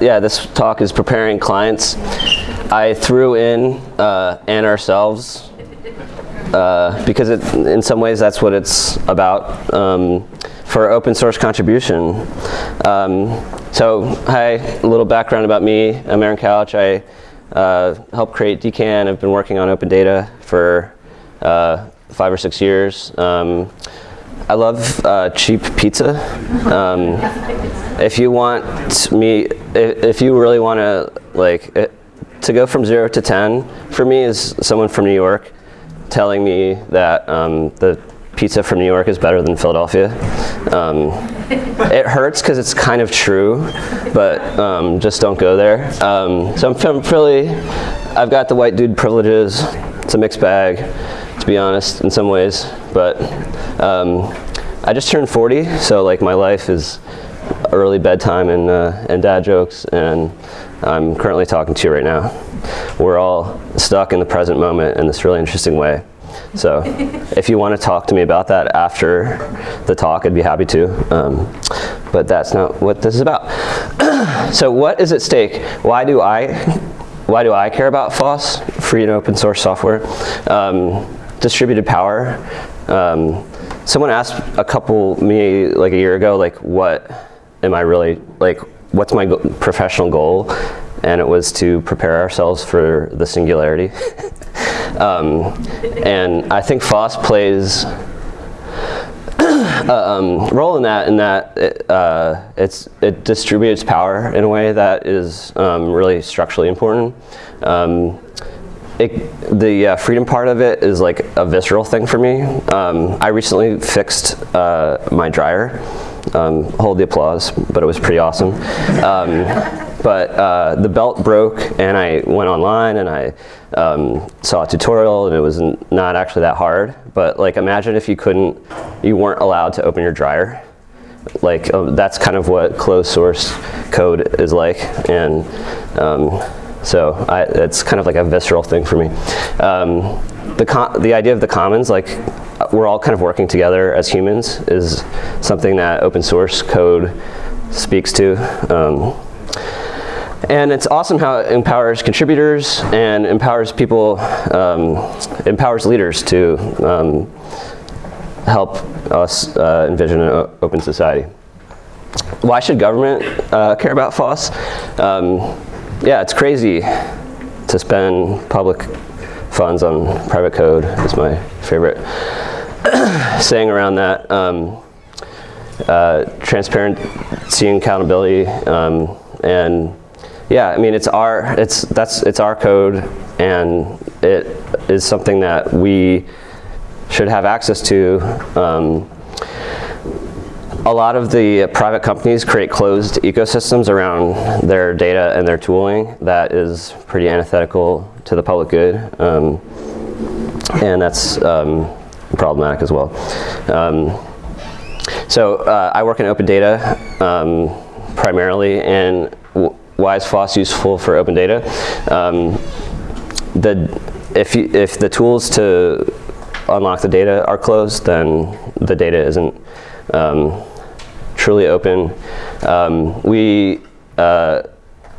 Yeah, this talk is preparing clients. I threw in uh, and ourselves uh, because it, in some ways that's what it's about um, for open source contribution. Um, so hi, a little background about me. I'm Aaron Couch. I uh, helped create DKAN. I've been working on open data for uh, five or six years. Um, I love uh, cheap pizza. Um, if you want me, if, if you really want to like, it, to go from zero to 10 for me is someone from New York telling me that um, the pizza from New York is better than Philadelphia. Um, it hurts because it's kind of true, but um, just don't go there. Um, so I'm really, I've got the white dude privileges. It's a mixed bag, to be honest, in some ways. But um, I just turned 40, so like my life is early bedtime and, uh, and dad jokes, and I'm currently talking to you right now. We're all stuck in the present moment in this really interesting way. So if you want to talk to me about that after the talk, I'd be happy to. Um, but that's not what this is about. so what is at stake? Why do I, why do I care about FOSS, free and open source software? Um, distributed power. Um, someone asked a couple, me like a year ago, like what am I really, like what's my professional goal? And it was to prepare ourselves for the singularity. um, and I think FOSS plays a um, role in that, in that it, uh, it's, it distributes power in a way that is um, really structurally important. Um, it, the uh, freedom part of it is like a visceral thing for me. Um, I recently fixed uh, my dryer. Um, hold the applause, but it was pretty awesome. Um, but uh, the belt broke and I went online and I um, saw a tutorial and it was not actually that hard. But like imagine if you couldn't, you weren't allowed to open your dryer. Like uh, that's kind of what closed source code is like. And um, so I, it's kind of like a visceral thing for me. Um, the, the idea of the commons, like we're all kind of working together as humans is something that open source code speaks to. Um, and it's awesome how it empowers contributors and empowers people, um, empowers leaders to um, help us uh, envision an open society. Why should government uh, care about FOSS? Yeah, it's crazy to spend public funds on private code is my favorite saying around that. Um, uh, transparency and accountability um, and yeah, I mean, it's our, it's, that's, it's our code and it is something that we should have access to. Um, a lot of the private companies create closed ecosystems around their data and their tooling that is pretty antithetical to the public good. Um, and that's um, problematic as well. Um, so uh, I work in open data um, primarily, and why is FOSS useful for open data? Um, the, if, you, if the tools to unlock the data are closed, then the data isn't um, truly open. Um, we uh,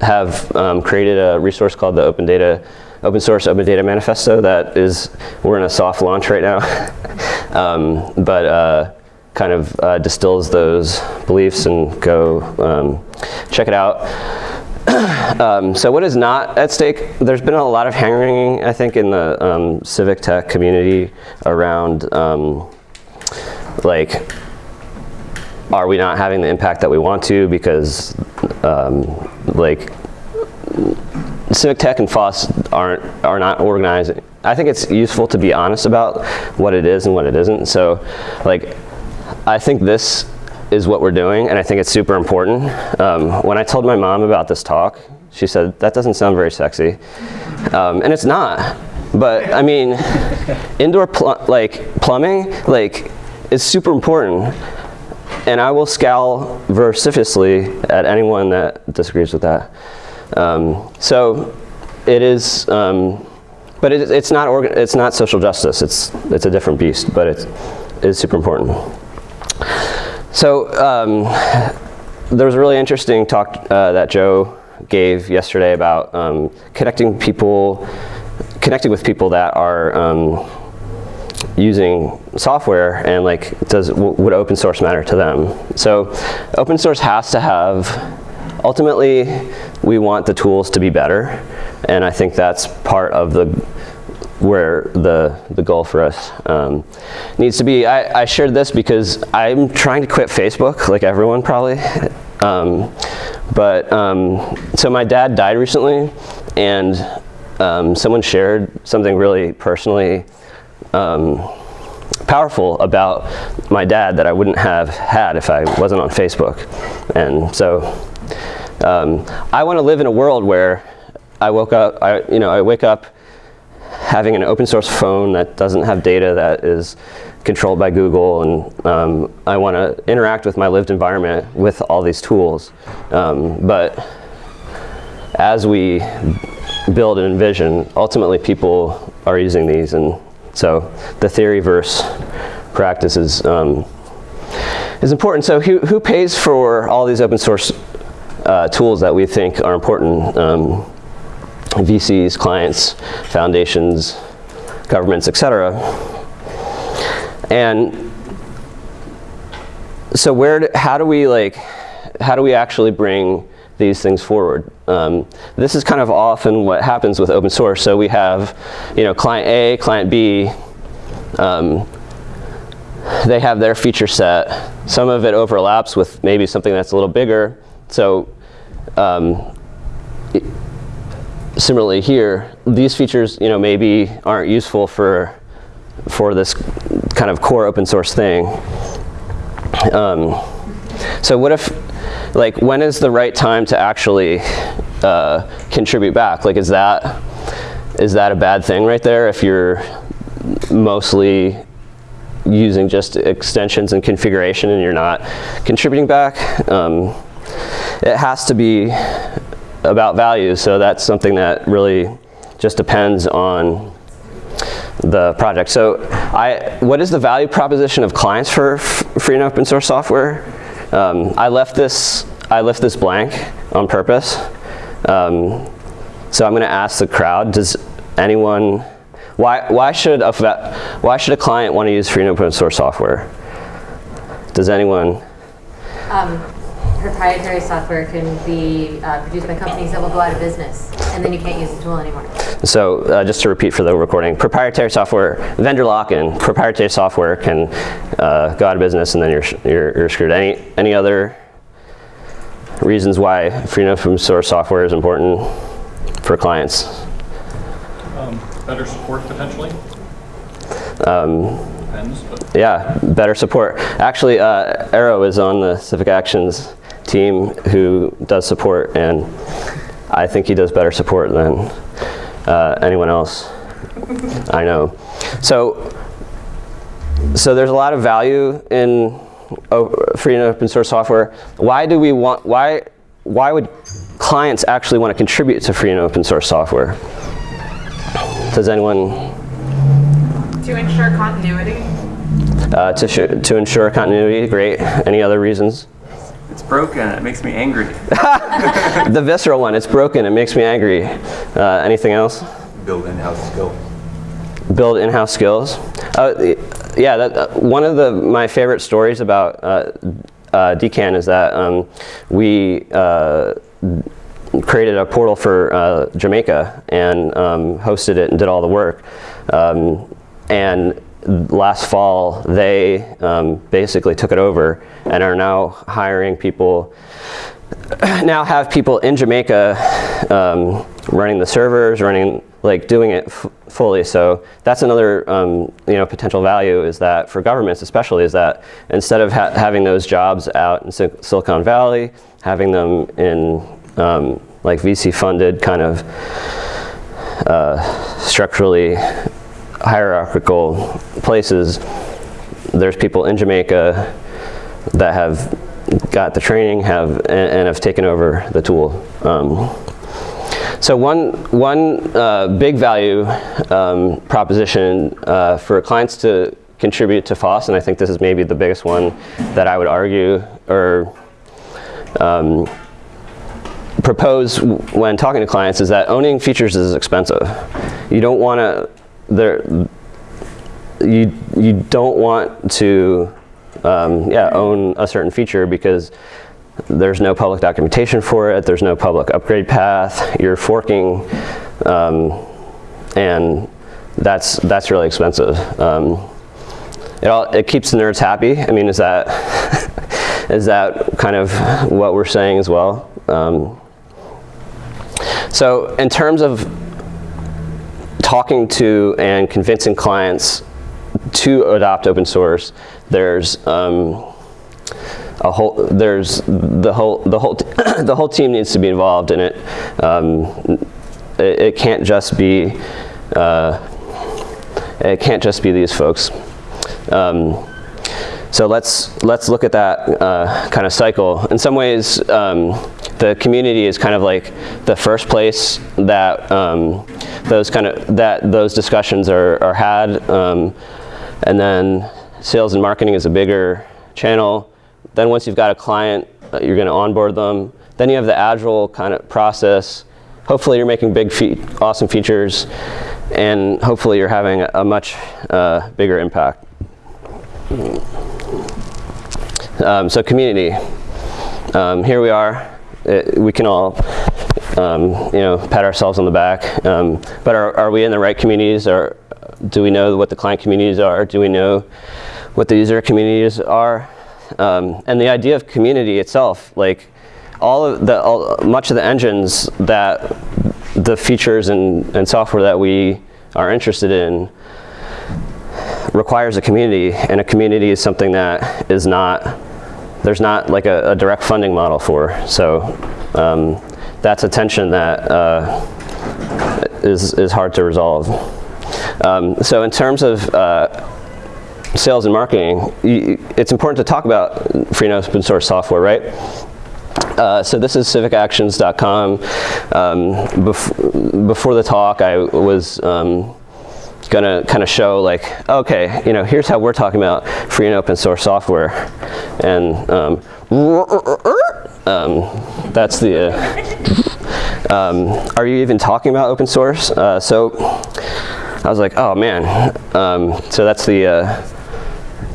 have um, created a resource called the Open Data open source open data manifesto that is we're in a soft launch right now um, but uh, kind of uh, distills those beliefs and go um, check it out. um, so what is not at stake? There's been a lot of hand-wringing, I think, in the um, civic tech community around um, like, are we not having the impact that we want to because um, like civic tech and FOSS aren't are not organizing. I think it's useful to be honest about what it is and what it isn't. So like I think this is what we're doing, and I think it's super important. Um, when I told my mom about this talk, she said, that doesn't sound very sexy. Um, and it's not. But I mean, indoor pl like plumbing like is super important. And I will scowl vociferously at anyone that disagrees with that. Um, so it is, um, but it, it's, not it's not social justice. It's, it's a different beast, but it's, it's super important. So um, there was a really interesting talk uh, that Joe gave yesterday about um, connecting people, connecting with people that are um, using software and like does would open source matter to them? So open source has to have ultimately we want the tools to be better and I think that's part of the where the the goal for us um, needs to be. I, I, shared this because I'm trying to quit Facebook like everyone probably um, but um, so my dad died recently and um, someone shared something really personally um, powerful about my dad that I wouldn't have had if I wasn't on Facebook. And so um, I want to live in a world where I woke up, I, you know, I wake up having an open source phone that doesn't have data that is controlled by Google and um, I want to interact with my lived environment with all these tools. Um, but as we build and envision, ultimately people are using these and so the theory versus practice is, um, is important. So who, who pays for all these open source uh, tools that we think are important? Um, VCs, clients, foundations, governments, etc. And so where, do, how do we like, how do we actually bring these things forward. Um, this is kind of often what happens with open source. So we have, you know, client A, client B. Um, they have their feature set. Some of it overlaps with maybe something that's a little bigger. So um, it, similarly here, these features, you know, maybe aren't useful for for this kind of core open source thing. Um, so what if like when is the right time to actually uh, contribute back? Like is that is that a bad thing right there if you're mostly using just extensions and configuration and you're not contributing back? Um, it has to be about value, so that's something that really just depends on the project. So I, what is the value proposition of clients for free and open source software? Um, I left this I left this blank on purpose. Um, so I'm going to ask the crowd: Does anyone? Why why should a why should a client want to use free and open source software? Does anyone? Um, proprietary software can be uh, produced by companies that will go out of business, and then you can't use the tool anymore. So uh, just to repeat for the recording, proprietary software, vendor lock-in, proprietary software can uh, go out of business, and then you're, you're, you're screwed. Any, any other reasons why free and open source software is important for clients? Um, better support potentially. Um, Depends, yeah, better support. Actually, uh, Arrow is on the Civic Actions team who does support, and I think he does better support than uh, anyone else I know. So, so there's a lot of value in free and open source software. Why do we want? Why why would clients actually want to contribute to free and open source software? Does anyone? To ensure continuity. Uh, to, to ensure continuity, great. Any other reasons? It's broken. It makes me angry. the visceral one. It's broken. It makes me angry. Uh, anything else? Build in-house skills. Build in-house skills. Uh, yeah, that, uh, one of the my favorite stories about uh, uh, DKAN is that um, we uh, created a portal for Jamaica and um, hosted it and did all the work. Um, and last fall, they um, basically took it over and are now hiring people, now have people in Jamaica um, running the servers, running, like doing it fully. So that's another, um, you know, potential value is that for governments especially is that instead of ha having those jobs out in Sil Silicon Valley, having them in um, like VC funded kind of uh, structurally hierarchical places, there's people in Jamaica that have got the training have and, and have taken over the tool. Um, so one, one uh, big value um, proposition uh, for clients to contribute to FOSS, and I think this is maybe the biggest one that I would argue or um, propose when talking to clients is that owning features is expensive. You don't want to there you you don't want to um, yeah own a certain feature because there's no public documentation for it. There's no public upgrade path. You're forking, um, and that's that's really expensive. Um, it all it keeps the nerds happy. I mean, is that is that kind of what we're saying as well? Um, so in terms of talking to and convincing clients to adopt open source, there's um, a whole there's the whole the whole the whole team needs to be involved in it. Um, it, it can't just be uh, it can't just be these folks. Um, so let's let's look at that uh, kind of cycle. In some ways, um, the community is kind of like the first place that um, those kind of that those discussions are, are had, um, and then sales and marketing is a bigger channel. Then once you've got a client, uh, you're going to onboard them. Then you have the agile kind of process. Hopefully, you're making big, fe awesome features, and hopefully, you're having a, a much uh, bigger impact. Um, so community. Um, here we are. It, we can all, um, you know, pat ourselves on the back. Um, but are, are we in the right communities? Or do we know what the client communities are? Do we know what the user communities are? Um, and the idea of community itself, like all of the, all, much of the engines that the features and, and software that we are interested in requires a community, and a community is something that is not, there's not like a, a direct funding model for. So um, that's a tension that uh, is is hard to resolve. Um, so in terms of uh, sales and marketing, it's important to talk about free and open source software, right? Uh, so this is civicactions.com. Um, bef before the talk, I was um, going to kind of show like, okay, you know, here's how we're talking about free and open source software. And um, um, that's the, uh, um, are you even talking about open source? Uh, so I was like, oh man. Um, so that's the uh,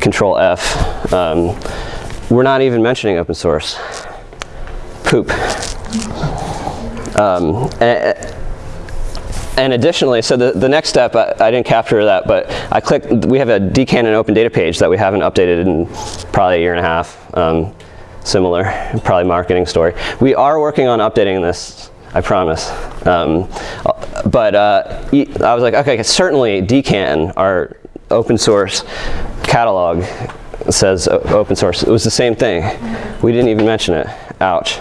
control F. Um, we're not even mentioning open source. Poop. Um, and additionally, so the, the next step, I, I, didn't capture that, but I clicked, we have a DKAN and open data page that we haven't updated in probably a year and a half. Um, similar, probably marketing story. We are working on updating this, I promise. Um, but uh, I was like, okay, certainly DKAN, our open source catalog, says open source. It was the same thing. We didn't even mention it. Ouch.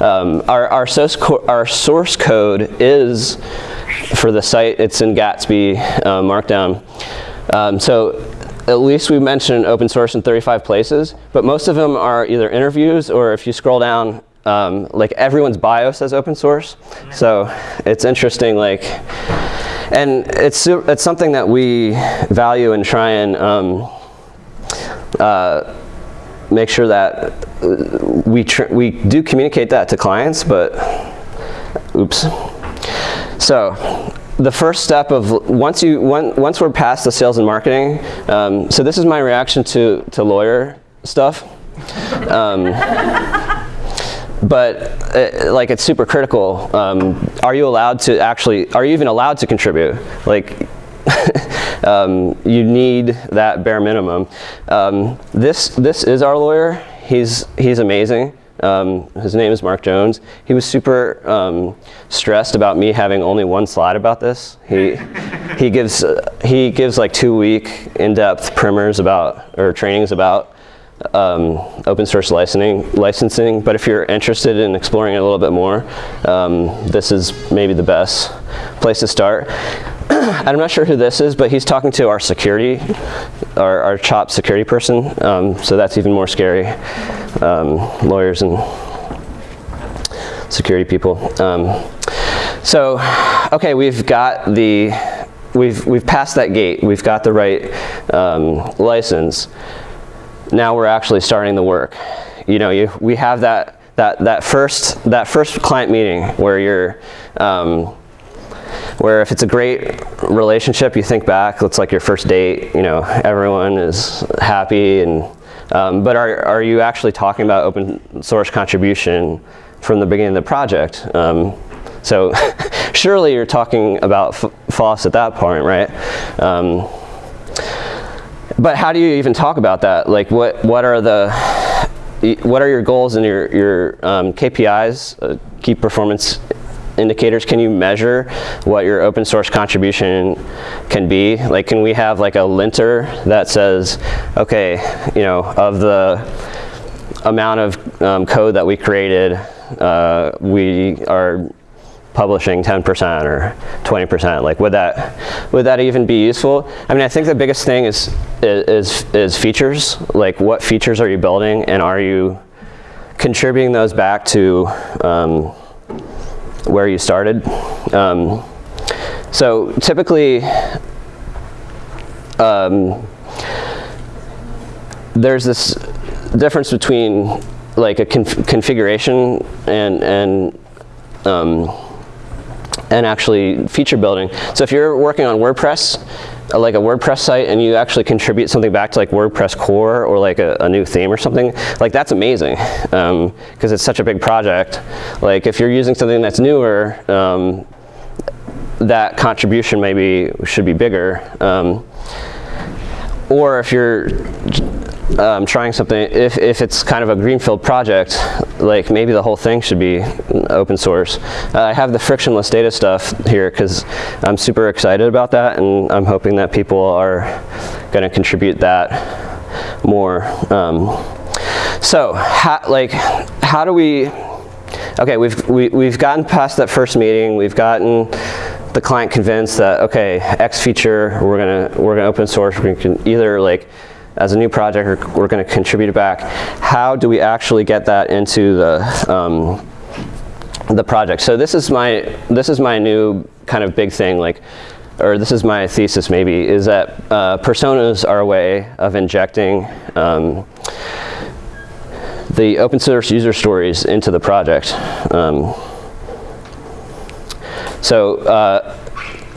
Um, our, our, source our source code is for the site, it's in Gatsby uh, Markdown. Um, so at least we mentioned open source in 35 places, but most of them are either interviews or if you scroll down, um, like everyone's bio says open source. So it's interesting, like, and it's, it's something that we value and try and um, uh, make sure that we, we do communicate that to clients, but oops. So the first step of once you one, once we're past the sales and marketing. Um, so this is my reaction to to lawyer stuff. Um, but it, like it's super critical. Um, are you allowed to actually? Are you even allowed to contribute? Like. Um, you need that bare minimum. Um, this this is our lawyer. He's he's amazing. Um, his name is Mark Jones. He was super um, stressed about me having only one slide about this. He he gives uh, he gives like two week in-depth primers about or trainings about um, open source licensing. Licensing, but if you're interested in exploring it a little bit more, um, this is maybe the best place to start. I'm not sure who this is, but he's talking to our security, our, our CHOP security person, um, so that's even more scary. Um, lawyers and security people. Um, so, okay, we've got the, we've, we've passed that gate. We've got the right um, license. Now we're actually starting the work. You know, you, we have that, that that first that first client meeting where you're um, where if it's a great relationship, you think back, it's like your first date, you know, everyone is happy and, um, but are, are you actually talking about open source contribution from the beginning of the project? Um, so surely you're talking about FOSS at that point, right? Um, but how do you even talk about that? Like what, what are the, what are your goals and your, your um, KPIs, uh, key performance indicators? Can you measure what your open source contribution can be? Like can we have like a linter that says, okay, you know, of the amount of um, code that we created, uh, we are publishing 10% or 20%, like would that, would that even be useful? I mean, I think the biggest thing is, is, is features, like what features are you building and are you contributing those back to um, where you started? Um, so typically, um, there's this difference between like a conf configuration and, and um, and actually feature building. So if you're working on WordPress, uh, like a WordPress site, and you actually contribute something back to like WordPress core or like a, a new theme or something, like that's amazing because um, it's such a big project. Like if you're using something that's newer, um, that contribution maybe should be bigger. Um, or if you're um, trying something, if, if it's kind of a greenfield project, like maybe the whole thing should be open source. Uh, I have the frictionless data stuff here because I'm super excited about that and I'm hoping that people are going to contribute that more. Um, so, like, how do we, okay, we've, we, we've gotten past that first meeting, we've gotten the client convinced that, okay, X feature, we're gonna, we're gonna open source, we can either like, as a new project, we're going to contribute back. How do we actually get that into the um, the project? So this is my this is my new kind of big thing, like, or this is my thesis maybe, is that uh, personas are a way of injecting um, the open source user stories into the project. Um, so uh,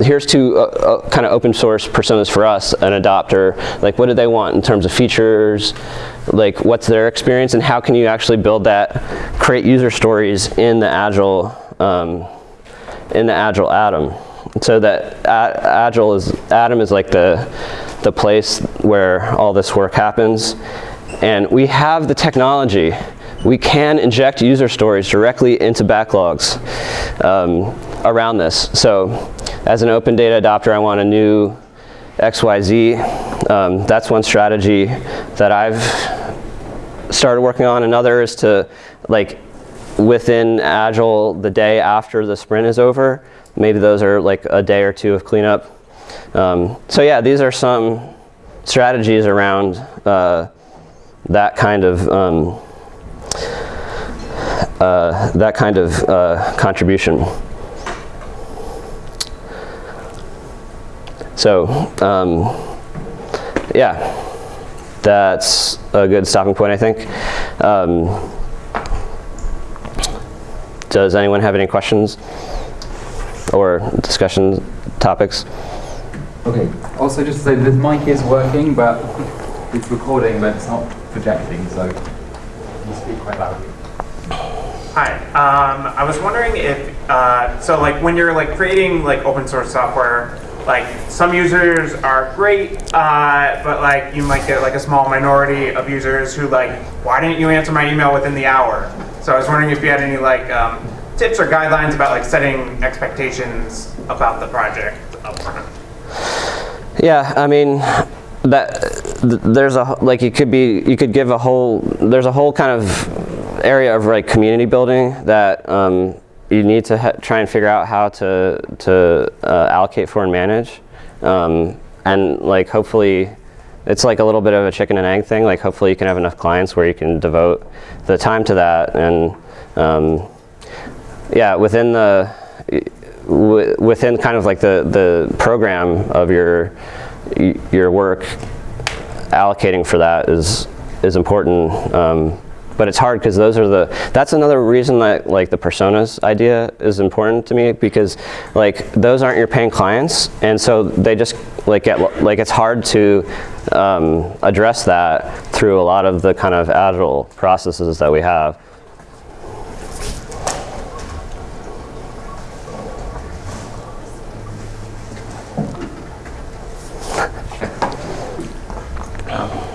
here's two uh, uh, kind of open source personas for us, an adopter, like what do they want in terms of features, like what's their experience and how can you actually build that, create user stories in the Agile, um, in the Agile Atom. So that Agile is, Atom is like the, the place where all this work happens. And we have the technology. We can inject user stories directly into backlogs um, around this. So as an open data adopter, I want a new XYZ. Um, that's one strategy that I've started working on. Another is to, like, within Agile, the day after the sprint is over, maybe those are like a day or two of cleanup. Um, so yeah, these are some strategies around uh, that kind of um, uh, that kind of uh, contribution. So, um, yeah, that's a good stopping point, I think. Um, does anyone have any questions or discussion topics? Okay, also just to say the mic is working, but it's recording, but it's not projecting, so you speak quite loudly. Hi, um, I was wondering if, uh, so like when you're like creating like open source software, like some users are great, uh, but like you might get like a small minority of users who like, why didn't you answer my email within the hour? So I was wondering if you had any like um, tips or guidelines about like setting expectations about the project upfront. Yeah, I mean, that there's a like you could be you could give a whole there's a whole kind of area of like community building that um, you need to try and figure out how to, to uh, allocate for and manage. Um, and like hopefully, it's like a little bit of a chicken and egg thing. Like hopefully you can have enough clients where you can devote the time to that. And um, yeah, within the, within kind of like the, the program of your, your work, allocating for that is, is important. Um, but it's hard because those are the, that's another reason that like the personas idea is important to me because like those aren't your paying clients and so they just like get, like it's hard to um, address that through a lot of the kind of agile processes that we have.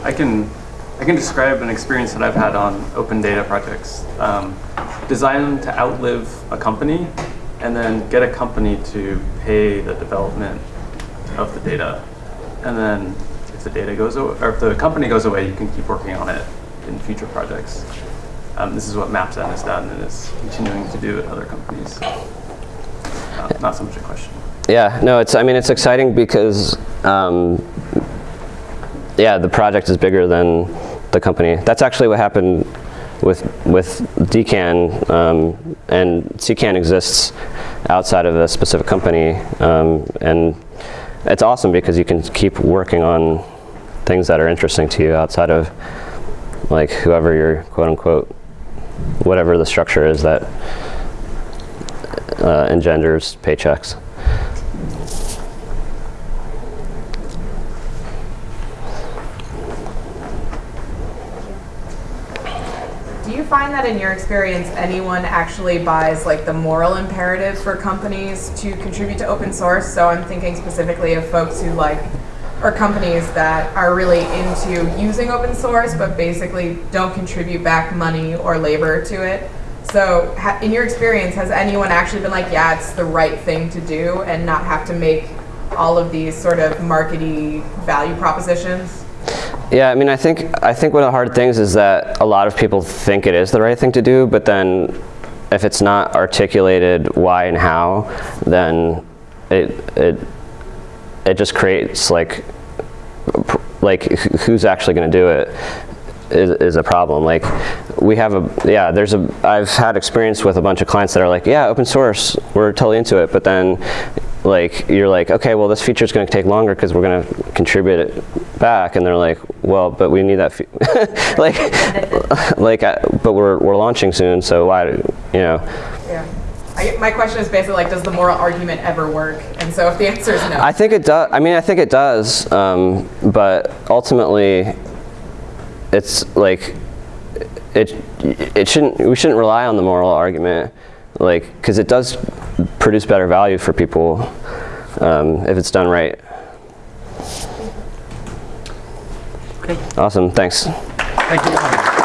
I can, I can describe an experience that I've had on open data projects. Um, design to outlive a company and then get a company to pay the development of the data. And then if the data goes away, or if the company goes away, you can keep working on it in future projects. Um, this is what MapZen has done and is continuing to do at other companies. Uh, not so much a question. Yeah, no, it's, I mean, it's exciting because, um, yeah, the project is bigger than the company. That's actually what happened with, with DKAN, um, and CKAN exists outside of a specific company, um, and it's awesome because you can keep working on things that are interesting to you outside of like whoever your quote unquote, whatever the structure is that uh, engenders paychecks. Find that in your experience, anyone actually buys like the moral imperative for companies to contribute to open source? So I'm thinking specifically of folks who like, or companies that are really into using open source, but basically don't contribute back money or labor to it. So in your experience, has anyone actually been like, yeah, it's the right thing to do and not have to make all of these sort of markety value propositions? Yeah, I mean, I think I think one of the hard things is that a lot of people think it is the right thing to do, but then if it's not articulated why and how, then it it it just creates like like who's actually going to do it is, is a problem. Like we have a yeah, there's a I've had experience with a bunch of clients that are like, yeah, open source, we're totally into it, but then like you're like, okay, well this feature is going to take longer because we're going to contribute it back, and they're like, well, but we need that, like, like, uh, but we're we're launching soon, so why, you know, Yeah. I, my question is basically like, does the moral argument ever work? And so if the answer is no. I think it does. I mean, I think it does, um, but ultimately, it's like it. It shouldn't. We shouldn't rely on the moral argument, like because it does produce better value for people um, if it's done right. Okay. Awesome. Thanks. Thank you.